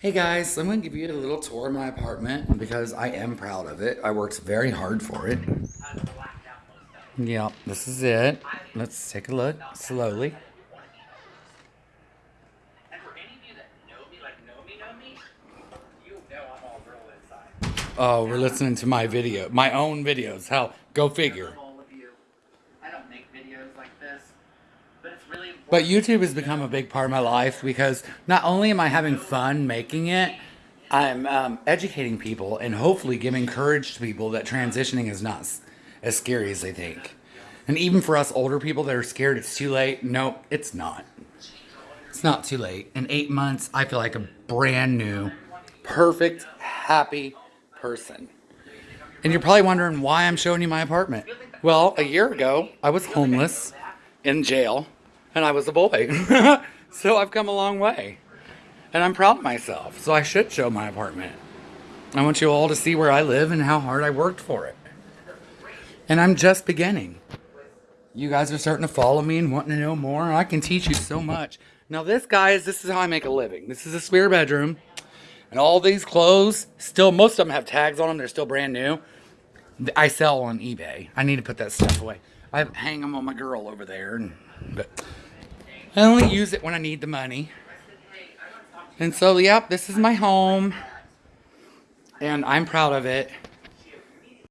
Hey guys, I'm going to give you a little tour of my apartment because I am proud of it. I worked very hard for it. Yep, this is it. Let's take a look slowly. Oh, we're listening to my video, my own videos. How? Go figure. But YouTube has become a big part of my life because not only am I having fun making it, I'm um, educating people and hopefully giving courage to people that transitioning is not as scary as they think. And even for us older people that are scared it's too late, no, it's not. It's not too late. In eight months, I feel like a brand new, perfect, happy person. And you're probably wondering why I'm showing you my apartment. Well, a year ago, I was homeless in jail and I was a boy. so I've come a long way. And I'm proud of myself. So I should show my apartment. I want you all to see where I live and how hard I worked for it. And I'm just beginning. You guys are starting to follow me and wanting to know more. I can teach you so much. Now, this, guys, this is how I make a living. This is a spare bedroom. And all these clothes, still, most of them have tags on them. They're still brand new. I sell on eBay. I need to put that stuff away. I hang them on my girl over there. And, but I only use it when I need the money. And so, yep, this is my home. And I'm proud of it.